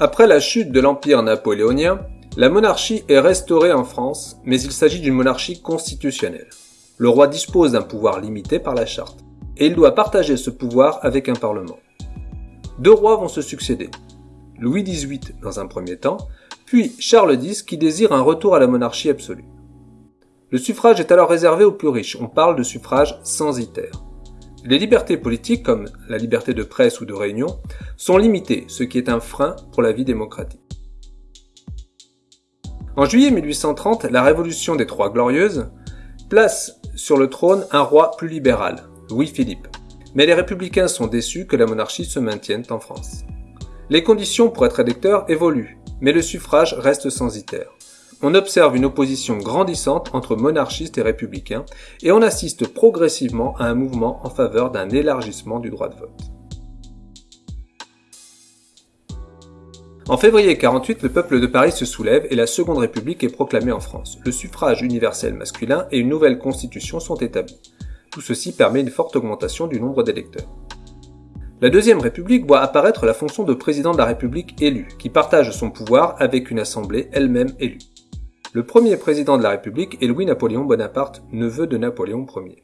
Après la chute de l'Empire napoléonien, la monarchie est restaurée en France, mais il s'agit d'une monarchie constitutionnelle. Le roi dispose d'un pouvoir limité par la charte, et il doit partager ce pouvoir avec un parlement. Deux rois vont se succéder. Louis XVIII dans un premier temps, puis Charles X qui désire un retour à la monarchie absolue. Le suffrage est alors réservé aux plus riches, on parle de suffrage censitaire. Les libertés politiques, comme la liberté de presse ou de réunion, sont limitées, ce qui est un frein pour la vie démocratique. En juillet 1830, la Révolution des Trois Glorieuses place sur le trône un roi plus libéral, Louis-Philippe. Mais les républicains sont déçus que la monarchie se maintienne en France. Les conditions pour être électeur évoluent, mais le suffrage reste censitaire. On observe une opposition grandissante entre monarchistes et républicains, et on assiste progressivement à un mouvement en faveur d'un élargissement du droit de vote. En février 48, le peuple de Paris se soulève et la Seconde République est proclamée en France. Le suffrage universel masculin et une nouvelle constitution sont établis. Tout ceci permet une forte augmentation du nombre d'électeurs. La Deuxième République voit apparaître la fonction de président de la République élu, qui partage son pouvoir avec une assemblée elle-même élue. Le premier président de la République est Louis-Napoléon Bonaparte, neveu de Napoléon Ier.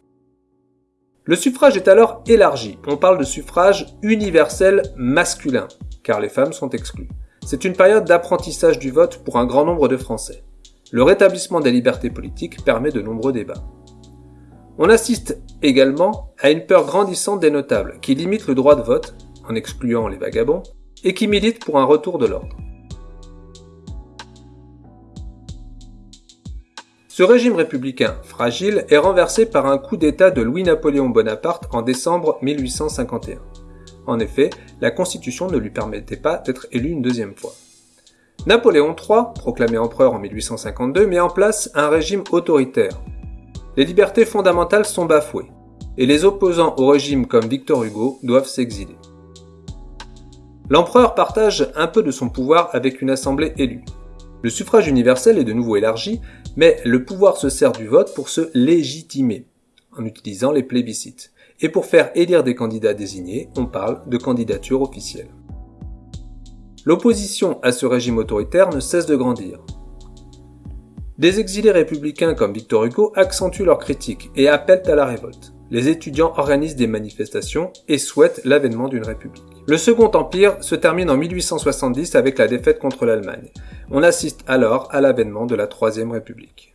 Le suffrage est alors élargi. On parle de suffrage universel masculin, car les femmes sont exclues. C'est une période d'apprentissage du vote pour un grand nombre de Français. Le rétablissement des libertés politiques permet de nombreux débats. On assiste également à une peur grandissante des notables, qui limitent le droit de vote, en excluant les vagabonds, et qui militent pour un retour de l'ordre. Ce régime républicain fragile est renversé par un coup d'État de Louis-Napoléon Bonaparte en décembre 1851. En effet, la Constitution ne lui permettait pas d'être élu une deuxième fois. Napoléon III, proclamé empereur en 1852, met en place un régime autoritaire. Les libertés fondamentales sont bafouées, et les opposants au régime comme Victor Hugo doivent s'exiler. L'empereur partage un peu de son pouvoir avec une assemblée élue. Le suffrage universel est de nouveau élargi, mais le pouvoir se sert du vote pour se légitimer, en utilisant les plébiscites. Et pour faire élire des candidats désignés, on parle de candidature officielle. L'opposition à ce régime autoritaire ne cesse de grandir. Des exilés républicains comme Victor Hugo accentuent leurs critiques et appellent à la révolte. Les étudiants organisent des manifestations et souhaitent l'avènement d'une république. Le Second Empire se termine en 1870 avec la défaite contre l'Allemagne. On assiste alors à l'avènement de la Troisième République.